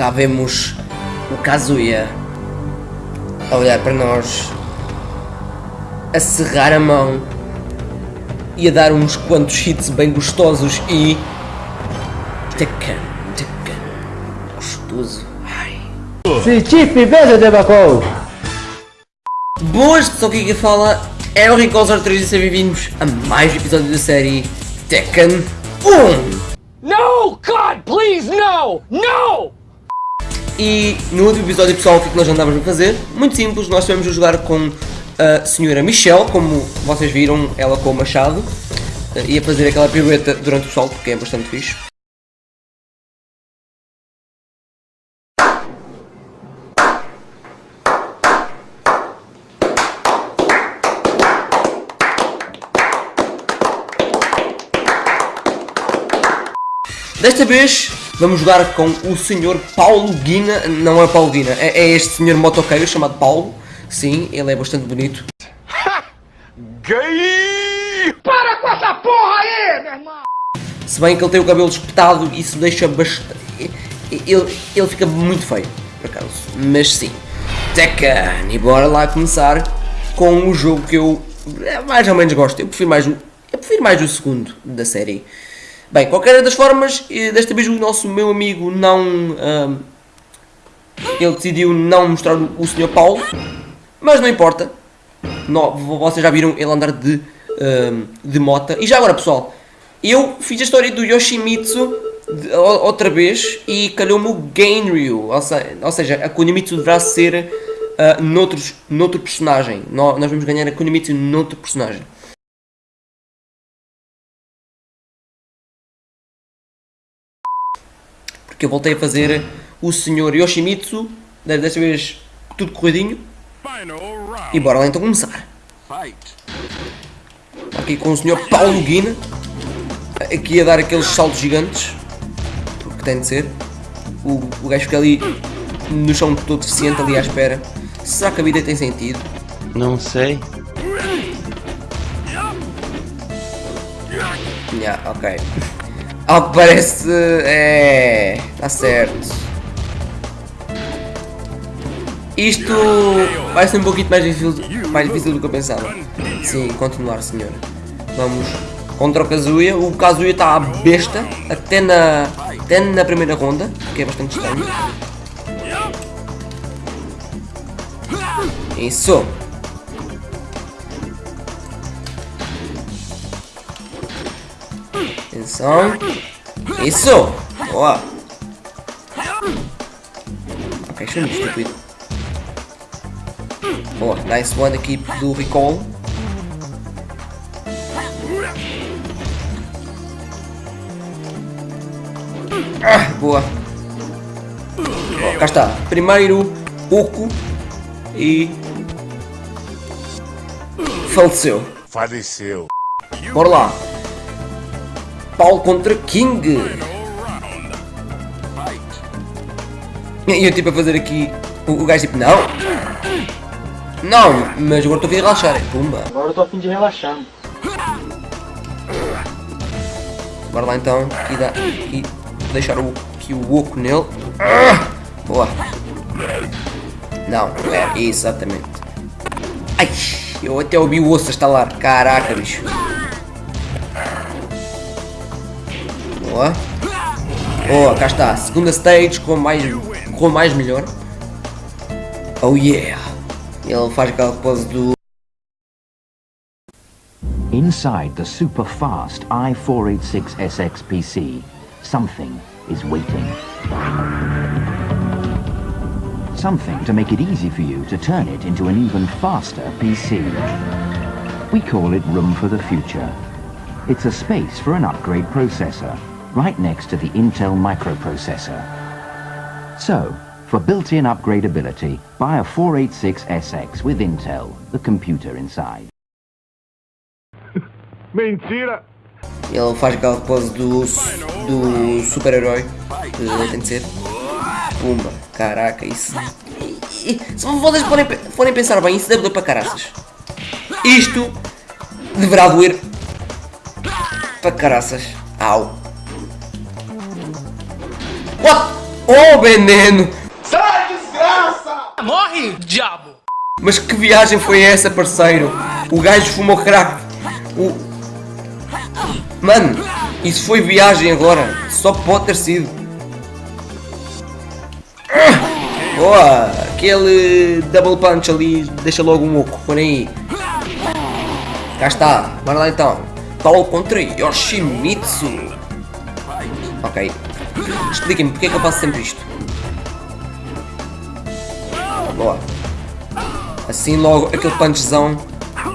cá vemos o Kazuya a olhar para nós, a cerrar a mão e a dar uns quantos hits bem gostosos e. Tekken, Tekken, gostoso. Ai. Certificado de Bacol. Boas pessoal, aqui que fala é o Ricosa 3 e sejam bem-vindos a mais um episódio da série Tekken 1. No! God, please, no! No! E no último episódio, pessoal, o que é que nós andávamos a fazer? Muito simples, nós estivemos a jogar com a senhora Michelle, como vocês viram, ela com o machado, eh, e a fazer aquela pirueta durante o salto, que é bastante fixe. Desta vez vamos jogar com o senhor Paulo Guina, não é Paulo Guina, é, é este senhor motoqueiro chamado Paulo, sim, ele é bastante bonito. Gay! Para com essa porra aí, meu irmão! Se bem que ele tem o cabelo espetado, isso deixa bastante... Ele, ele fica muito feio, por acaso, mas sim. Tekken, e bora lá começar com o jogo que eu eh, mais ou menos gosto, eu prefiro mais o, eu prefiro mais o segundo da série. Bem, qualquer das formas, eh, desta vez o nosso meu amigo não. ele decidiu não mostrar o, Sr. Paulo, mas não importa. Vocês já viram ele andar de, de mota. E já agora, pessoal, eu fiz a história do Yoshimitsu de- outra vez e calhou-me o Gainryu. Ou, ou seja, a Kunimitsu deverá ser ah, noutros, noutro personagem. No- nós vamos ganhar a Kunimitsu noutro personagem. Porque eu voltei a fazer o Sr. Yoshimitsu, desta vez tudo corridinho, e bora lá então começar. Aqui com o Sr. Paulo Guina, aqui a dar aqueles saltos gigantes, porque tem de ser. O, o gajo fica ali no chão todo deficiente, ali à espera. Será que a vida tem sentido? Não sei. Ya, ok. Ao que parece, é. Está certo. Isto vai ser um pouquinho mais difícil, mais difícil do que eu pensava. Sim, continuar, senhor. Vamos contra o Kazuya. O Kazuya está à besta, até na, até na primeira ronda, que é bastante estranho. Isso. Atenção. Isso! Boa! É muito estúpido. Boa, nice one aqui do recall. Ah, boa. Boa, cá está. Primeiro, Oco e... Faleceu. Faleceu. Bora lá. Paulo contra King. E eu tipo a fazer aqui. O, o gajo tipo, não. Não, mas agora estou a vir relaxar. Pumba. Agora tô a fim de relaxar. Bora lá então. Aqui dá. Aqui deixar o, aqui o oco nele. Ah, boa. Não, é exatamente. Ai, eu até ouvi o osso a estalar. Caraca, bicho. Boa, cá está. Segunda stage com mais, com mais melhor. Oh yeah. Ele faz aquela pose do... Inside the super fast i486SX PC, something is waiting. Something to make it easy for you to turn it into an even faster PC. We call it Room for the Future. It's a space for an upgrade processor, right next to the Intel microprocessor. So, for built-in upgradability, buy a 486SX with Intel, the computer inside. Mentira! Ele faz aquela pose do, do super-herói. que Tem de ser. Pumba. Caraca, isso. Se vocês forem, forem pensar bem, isso deve doer para caraças. Isto deverá doer para caraças. Au. What? Oh, veneno! Sai, desgraça! Morre, diabo! Mas que viagem foi essa, parceiro? O gajo fumou crack. O... Mano, isso foi viagem agora. Só pode ter sido. Boa! Aquele double punch ali deixa logo um oco. Por aí. Cá está. Bora lá então. Paulo contra Yoshimitsu. Ok. Expliquem-me porque é que eu faço sempre isto. Boa. Assim logo aquele punchzão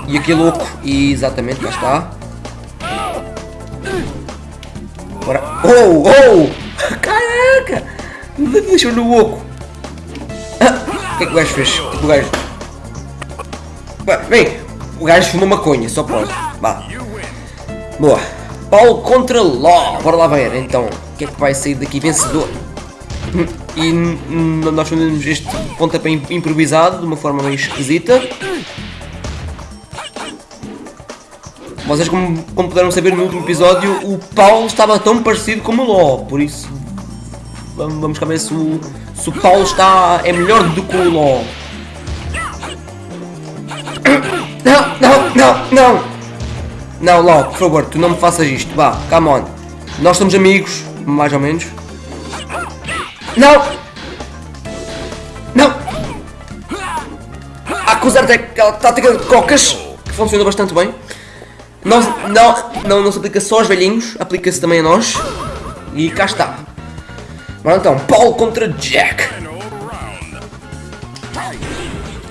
e aquele oco. E exatamente, cá está. Bora. Oh, oh! Caraca! Deixou no oco. Ah, O que é que o gajo fez? O é que o gajo. Bem, o gajo fumou maconha, só pode. Vá. Boa. Paulo contra Law. Bora lá ver então. Que é que vai sair daqui vencedor? E nós fazemos este pontapé im- improvisado de uma forma meio esquisita. Vocês, como, como puderam saber no último episódio, o Paulo estava tão parecido como o Ló, por isso vamos, vamos ver se o, se o Paulo está, é melhor do que o Ló. Não, não, não, não! Não, Ló, por favor, tu não me faças isto, vá, come on. Nós somos amigos, mais ou menos. Não! Não! Há que usar aquela tática de cocas, que funciona bastante bem. Não, não, não, não se aplica só aos velhinhos, aplica-se também a nós. E cá está. Bora então, Paulo contra Jack.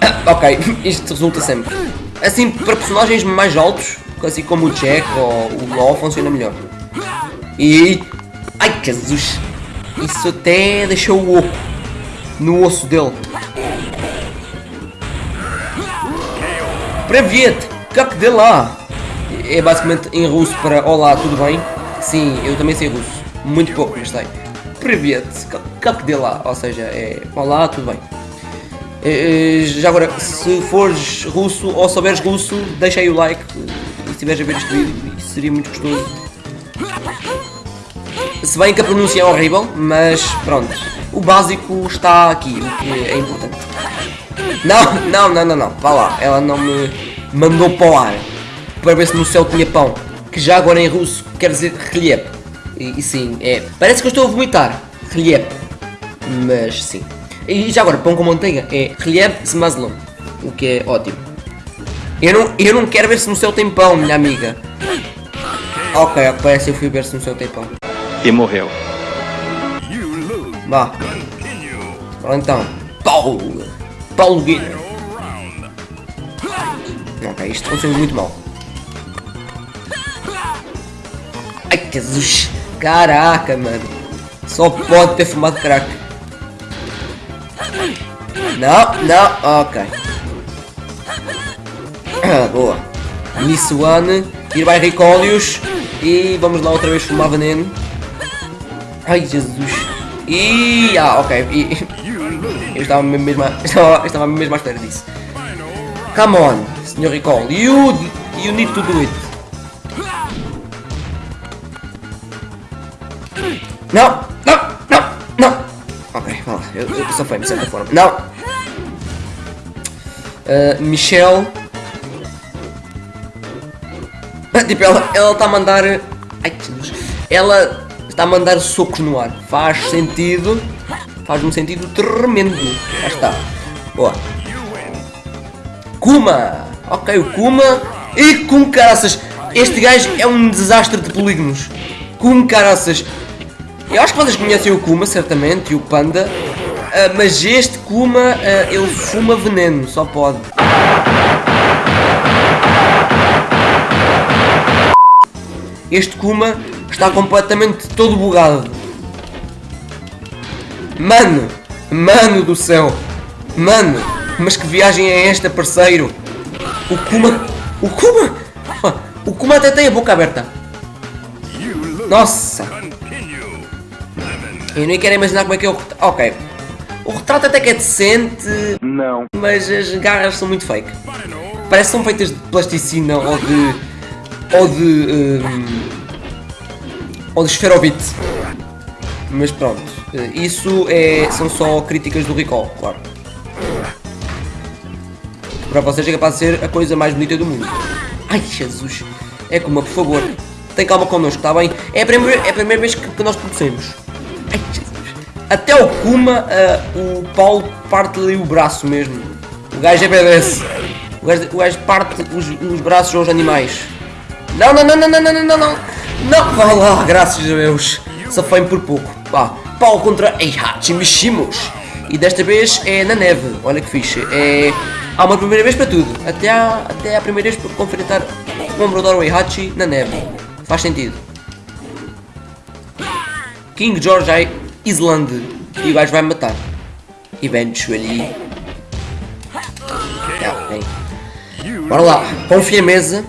Ah, ok, isto resulta sempre. Assim, para personagens mais altos, assim como o Jack ou o Law, funciona melhor. E... Ai, Jesus! Isso até deixou o oco no osso dele. Привет! Как дела? É basicamente em russo para Olá, tudo bem? Sim, eu também sei russo. Muito pouco, mas sei. Привет! Как- Как дела? Ou seja, é Olá, tudo bem. Eh, eh, Já agora, se fores russo ou souberes russo, deixa aí o like e se estiveres a ver este vídeo, isso seria muito gostoso. Se bem que a pronúncia é horrível, mas pronto, o básico está aqui, o que é importante. Não, não, não, não, não, vá lá, ela não me mandou para o ar para ver se no céu tinha pão, que já agora em russo quer dizer reliep. E, e sim, é, parece que eu estou a vomitar, reliep, mas sim. E já agora, pão com manteiga é reliep smazlon, o que é ótimo. Eu não, eu não quero ver se no céu tem pão, minha amiga. Ok, parece que eu fui ver se no céu tem pão. E morreu. Vá. Então, Paulo. Paulo Guilherme. Ok, isto funciona muito mal. Ai, Jesus. Caraca, mano. Só pode ter fumado crack. Não, não, ok. Ah, boa. Nissuane, ir vai Ricólios e vamos lá outra vez fumar veneno. Ai Jesus. E ah, ok. E, eu estava mesmo, a- estava, estava mesmo à espera disso. Come on, Sr. Recall. You, you need to do it. Não, não, não, não. Ok, vá lá. Eu, eu safei de certa forma. Não. Uh, Michelle. Tipo, ela ela está a mandar. Ai, Jesus. Ela está a mandar socos no ar. Faz sentido. Faz um sentido tremendo. Já está. Boa. Kuma. Ok, o Kuma. E com caraças. Este gajo é um desastre de polígonos. Com caraças. Eu acho que vocês conhecem o Kuma, certamente, e o Panda. ah, mas este Kuma, ah, ele fuma veneno, só pode. Este Kuma está completamente todo bugado. Mano, mano do céu, mano, mas que viagem é esta, parceiro? O Kuma, o Kuma, o Kuma até tem a boca aberta. Nossa, eu nem quero imaginar como é que é o retrato. Ok, o retrato até que é decente, Não. mas as garras são muito fake. Parece que são feitas de plasticina ou de. ou de. hum, ou de esferovite. Mas pronto, isso é, são só críticas do recall, claro. Para vocês é capaz de ser a coisa mais bonita do mundo. Ai Jesus, é como, por favor, tem calma connosco, está bem? É a primeira, é a primeira vez que, que nós conhecemos. Ai Jesus. Até o Kuma, uh, o Paulo parte ali o braço mesmo. O gajo é BDS. O gajo, o gajo parte os, os braços aos animais. Não, não, não, não, não, não, não, não, não. Vá lá, graças a Deus. Safei-me por pouco. Pá, Paulo contra Eihachi Mishimos. E desta vez é na neve. Olha que fixe. É... Há uma primeira vez para tudo. Até a, até primeira vez para confrontar o Ombrodoro Eihachi na neve. Faz sentido. King George I Island. E o gajo vai me matar. Eventually. Yeah, bem. Bora lá. Confia a mesa.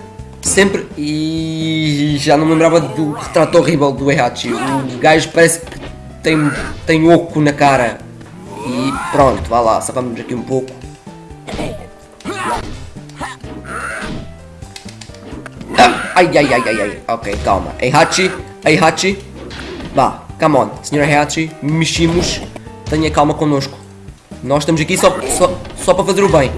Sempre. E já não me lembrava do retrato horrível do Eihachi. O gajo parece que tem, tem oco na cara. E pronto, vá lá. Sacamos aqui um pouco. Ah, ai, ai, ai, ai, ai. Ok, calma. Eihachi, Eihachi. Vá, come on. Senhor Heihachi, meximos. Tenha calma connosco. Nós estamos aqui só, só, só para fazer o bem.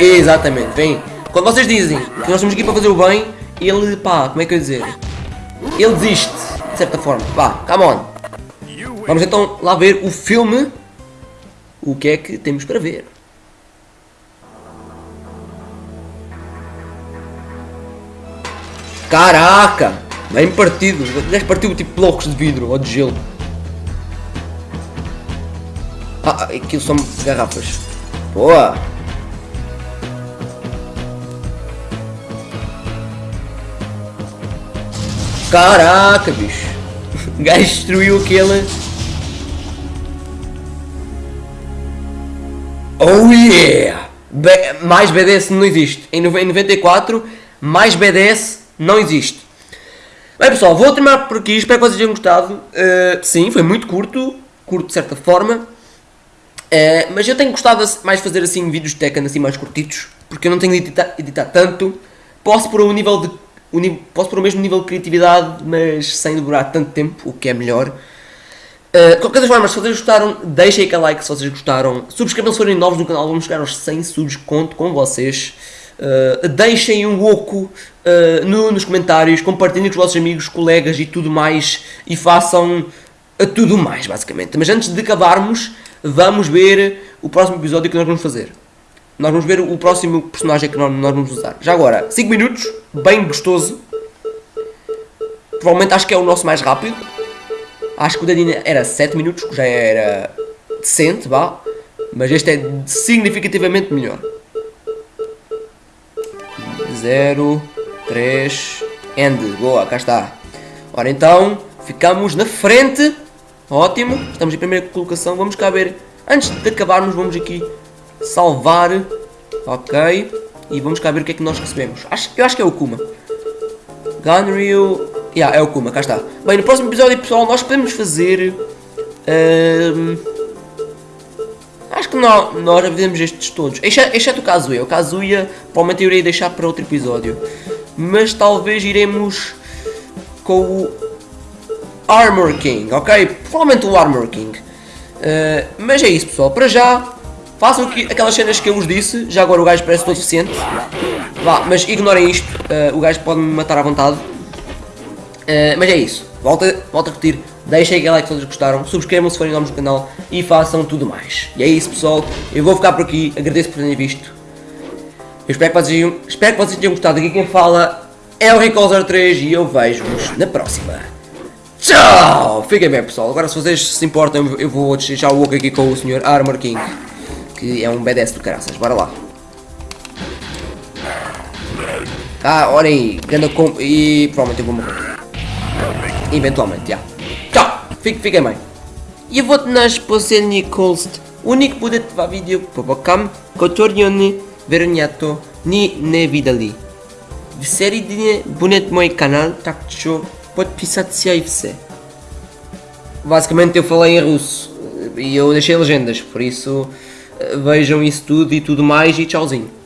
Exatamente, vem. Quando vocês dizem que nós estamos aqui para fazer o bem, ele, pá, como é que eu ia dizer? Ele desiste, de certa forma. Vá, come on. Vamos então lá ver o filme. O que é que temos para ver? Caraca! Bem partido. Gajo partiu tipo blocos de vidro ou de gelo. Ah, aquilo são garrafas. Boa! Caraca, bicho! O gajo destruiu aquele. Oh yeah! Be mais BDS não existe. Em 94, mais BDS não existe. Bem pessoal, vou terminar por aqui. Espero que vocês tenham gostado. Uh, sim, foi muito curto. Curto de certa forma. Uh, mas eu tenho gostado mais de fazer assim vídeos de Tekken assim mais curtitos. Porque eu não tenho de editar, editar tanto. Posso pôr um nível de o nível, posso pôr o mesmo nível de criatividade, mas sem demorar tanto tempo, o que é melhor. Uh, de qualquer das formas, se vocês gostaram, deixem aquele like se vocês gostaram. Subscrevam se forem novos no canal, vamos chegar aos 100 subs, conto com vocês. Uh, deixem um oco uh, no, nos comentários, compartilhem com os vossos amigos, colegas e tudo mais. E façam tudo mais, basicamente. Mas antes de acabarmos, vamos ver o próximo episódio que nós vamos fazer. Nós vamos ver o próximo personagem que nós, vamos usar. Já agora, 5 minutos, bem gostoso. Provavelmente acho que é o nosso mais rápido. Acho que o Dadinha era 7 minutos, que já era decente, vá. Mas este é significativamente melhor. 0, 3, end. Boa, cá está. Ora então, ficamos na frente. Ótimo, estamos em primeira colocação. Vamos cá ver. Antes de acabarmos, vamos aqui salvar, ok, e vamos cá ver o que é que nós recebemos. Acho, eu acho que é o Kuma. Gunryu, yeah, é o Kuma, cá está. Bem, no próximo episódio, pessoal, nós podemos fazer... Um, acho que nós, nós fizemos estes todos, exceto, exceto o Kazuya. O Kazuya, provavelmente eu irei deixar para outro episódio. Mas talvez iremos com o Armor King, ok? Provavelmente o Armor King. Uh, mas é isso, pessoal. Para já, Façam aqui aquelas cenas que eu vos disse, já agora o gajo parece todo suficiente. Vá, mas ignorem isto, uh, o gajo pode me matar à vontade. Uh, mas é isso, volta, volta a repetir, deixem aquele like se vocês gostaram, subscrevam se forem novos no canal e façam tudo mais. E é isso pessoal, eu vou ficar por aqui, agradeço por terem visto. Eu espero que vocês, espero que vocês tenham gostado, aqui quem fala é o Recall 03 e eu vejo-vos na próxima. Tchau! Fiquem bem pessoal, agora se vocês se importam eu vou deixar o oco aqui com o Sr. Armor King que é um BDS do caraças. Bora lá. Ah, olha aí. Ganda com... E provavelmente eu vou morrer. Eventualmente, já. Tchau. Fique, fiquem bem. Я вот наш последний колст. У них будет два видео по бокам, которые они, вероятно, ни не видели. В середине будет мой канал, так что подписаться и все. Basicamente eu falei em russo e eu deixei legendas, por isso vejam isso tudo e tudo mais e tchauzinho.